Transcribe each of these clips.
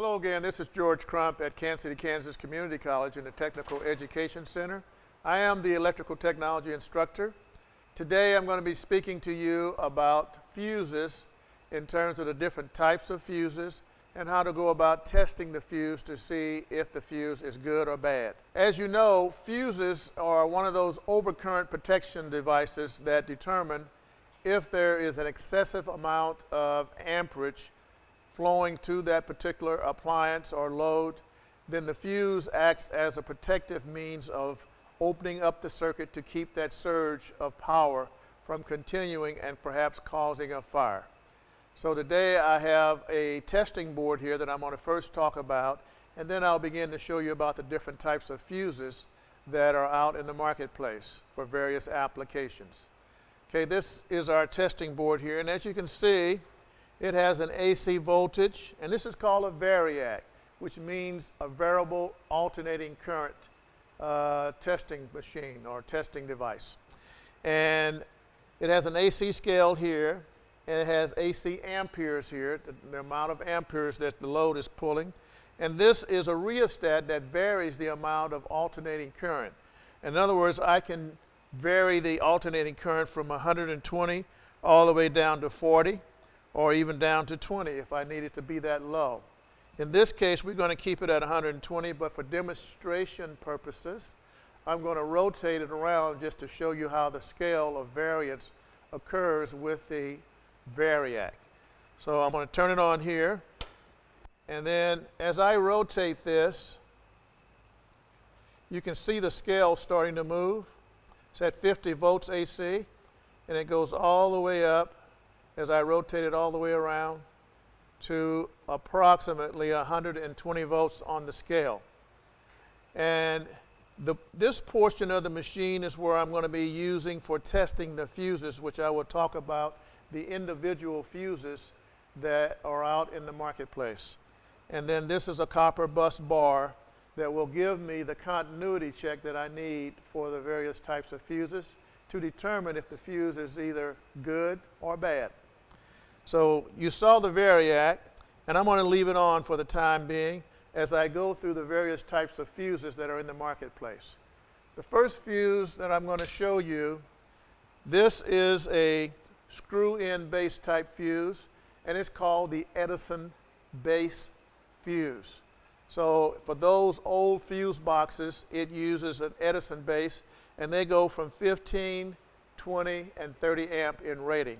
Hello again, this is George Crump at Kansas City, Kansas Community College in the Technical Education Center. I am the electrical technology instructor. Today I'm going to be speaking to you about fuses in terms of the different types of fuses and how to go about testing the fuse to see if the fuse is good or bad. As you know, fuses are one of those overcurrent protection devices that determine if there is an excessive amount of amperage flowing to that particular appliance or load, then the fuse acts as a protective means of opening up the circuit to keep that surge of power from continuing and perhaps causing a fire. So today I have a testing board here that I'm going to first talk about, and then I'll begin to show you about the different types of fuses that are out in the marketplace for various applications. Okay, this is our testing board here, and as you can see, it has an AC voltage, and this is called a variac, which means a variable alternating current uh, testing machine or testing device. And it has an AC scale here, and it has AC amperes here, the, the amount of amperes that the load is pulling. And this is a rheostat that varies the amount of alternating current. In other words, I can vary the alternating current from 120 all the way down to 40 or even down to 20 if I need it to be that low. In this case, we're going to keep it at 120, but for demonstration purposes, I'm going to rotate it around just to show you how the scale of variance occurs with the variac. So I'm going to turn it on here, and then as I rotate this, you can see the scale starting to move. It's at 50 volts AC, and it goes all the way up as I rotate it all the way around to approximately 120 volts on the scale. And the, this portion of the machine is where I'm going to be using for testing the fuses, which I will talk about the individual fuses that are out in the marketplace. And then this is a copper bus bar that will give me the continuity check that I need for the various types of fuses to determine if the fuse is either good or bad. So you saw the variac, and I'm going to leave it on for the time being as I go through the various types of fuses that are in the marketplace. The first fuse that I'm going to show you, this is a screw-in base type fuse, and it's called the Edison base fuse. So for those old fuse boxes, it uses an Edison base, and they go from 15, 20, and 30 amp in rating.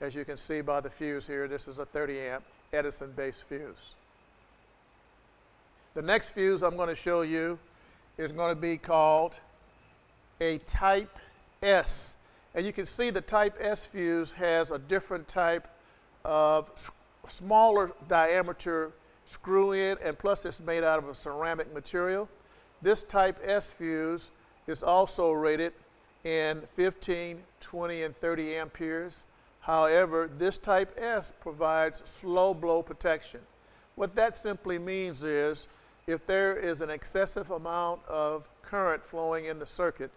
As you can see by the fuse here, this is a 30 amp Edison base fuse. The next fuse I'm going to show you is going to be called a type S. And you can see the type S fuse has a different type of smaller diameter screw in, and plus it's made out of a ceramic material. This type S fuse is also rated in 15, 20, and 30 amperes. However, this type S provides slow blow protection. What that simply means is if there is an excessive amount of current flowing in the circuit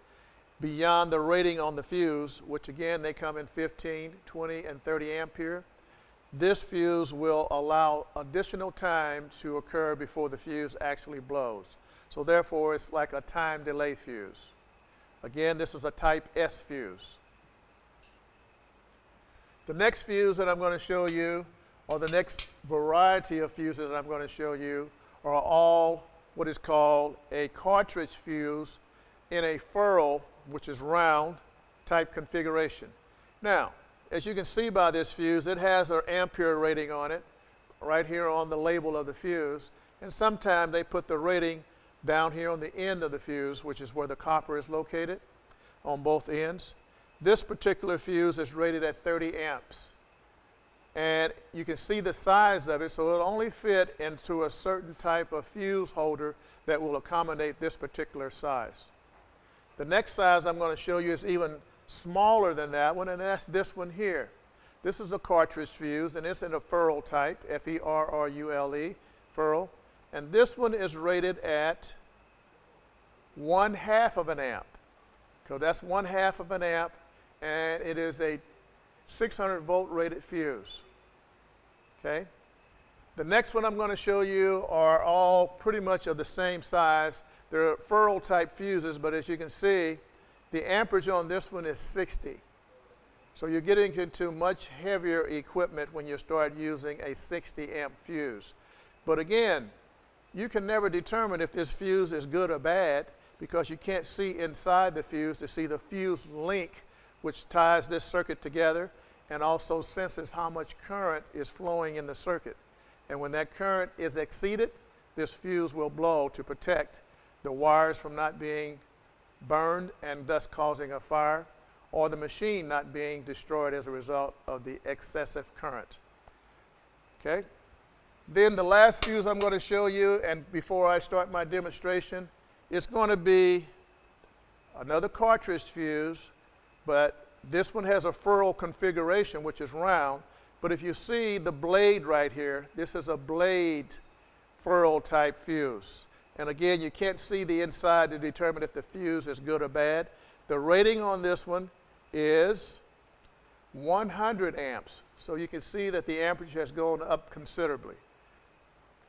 beyond the rating on the fuse, which again they come in 15, 20, and 30 ampere, this fuse will allow additional time to occur before the fuse actually blows. So therefore, it's like a time delay fuse. Again, this is a type S fuse. The next fuse that I'm going to show you, or the next variety of fuses that I'm going to show you, are all what is called a cartridge fuse in a ferrule, which is round, type configuration. Now, as you can see by this fuse, it has an ampere rating on it, right here on the label of the fuse. And sometimes they put the rating down here on the end of the fuse, which is where the copper is located on both ends. This particular fuse is rated at 30 amps. And you can see the size of it, so it'll only fit into a certain type of fuse holder that will accommodate this particular size. The next size I'm going to show you is even smaller than that one, and that's this one here. This is a cartridge fuse, and it's in a ferrule type, F-E-R-R-U-L-E, ferrule. And this one is rated at one half of an amp. So that's one half of an amp and it is a 600 volt rated fuse. Okay? The next one I'm going to show you are all pretty much of the same size. They're ferrule type fuses, but as you can see, the amperage on this one is 60. So you're getting into much heavier equipment when you start using a 60 amp fuse. But again, you can never determine if this fuse is good or bad because you can't see inside the fuse to see the fuse link which ties this circuit together and also senses how much current is flowing in the circuit. And when that current is exceeded, this fuse will blow to protect the wires from not being burned and thus causing a fire or the machine not being destroyed as a result of the excessive current. Okay? Then the last fuse I'm going to show you, and before I start my demonstration, it's going to be another cartridge fuse, but this one has a ferrule configuration, which is round. But if you see the blade right here, this is a blade ferrule type fuse. And again, you can't see the inside to determine if the fuse is good or bad. The rating on this one is 100 amps. So you can see that the amperage has gone up considerably.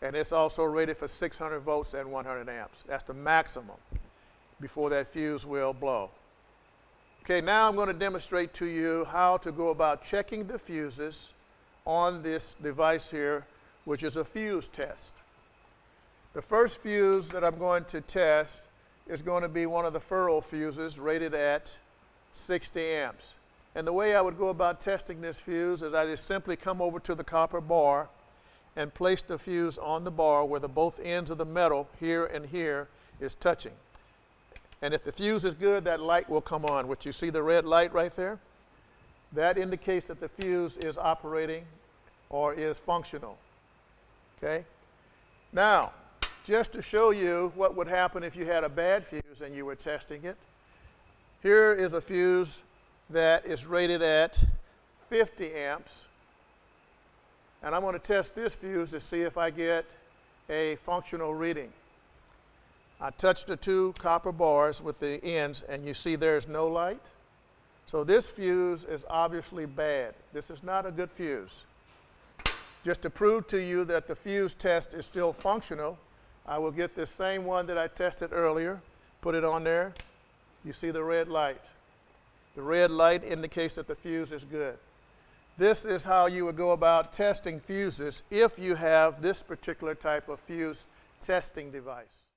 And it's also rated for 600 volts and 100 amps. That's the maximum before that fuse will blow. Okay, now I'm going to demonstrate to you how to go about checking the fuses on this device here, which is a fuse test. The first fuse that I'm going to test is going to be one of the ferrule fuses rated at 60 amps. And the way I would go about testing this fuse is I just simply come over to the copper bar and place the fuse on the bar where the both ends of the metal here and here is touching. And if the fuse is good, that light will come on, which you see the red light right there. That indicates that the fuse is operating or is functional. Okay? Now, just to show you what would happen if you had a bad fuse and you were testing it, here is a fuse that is rated at 50 amps. And I'm going to test this fuse to see if I get a functional reading. I touch the two copper bars with the ends, and you see there's no light. So this fuse is obviously bad. This is not a good fuse. Just to prove to you that the fuse test is still functional, I will get this same one that I tested earlier, put it on there. You see the red light. The red light indicates that the fuse is good. This is how you would go about testing fuses if you have this particular type of fuse testing device.